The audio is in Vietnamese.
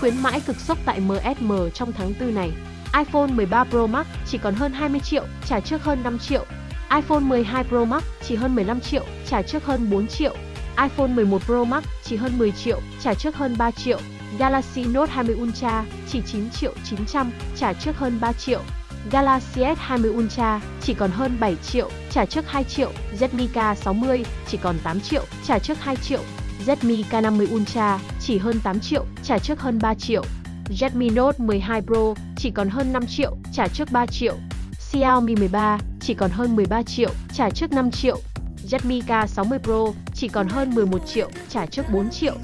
Khuyến mãi cực sốc tại MSM trong tháng 4 này. iPhone 13 Pro Max chỉ còn hơn 20 triệu, trả trước hơn 5 triệu. iPhone 12 Pro Max chỉ hơn 15 triệu, trả trước hơn 4 triệu. iPhone 11 Pro Max chỉ hơn 10 triệu, trả trước hơn 3 triệu. Galaxy Note 20 Ultra chỉ 9 triệu 900, trả trước hơn 3 triệu. Galaxy S20 Ultra chỉ còn hơn 7 triệu, trả trước 2 triệu. Redmi K60 chỉ còn 8 triệu, trả trước 2 triệu. Redmi K50 Ultra chỉ hơn 8 triệu, trả trước hơn 3 triệu. Redmi Note 12 Pro chỉ còn hơn 5 triệu, trả trước 3 triệu. Xiaomi 13 chỉ còn hơn 13 triệu, trả trước 5 triệu. Redmi K60 Pro chỉ còn hơn 11 triệu, trả trước 4 triệu.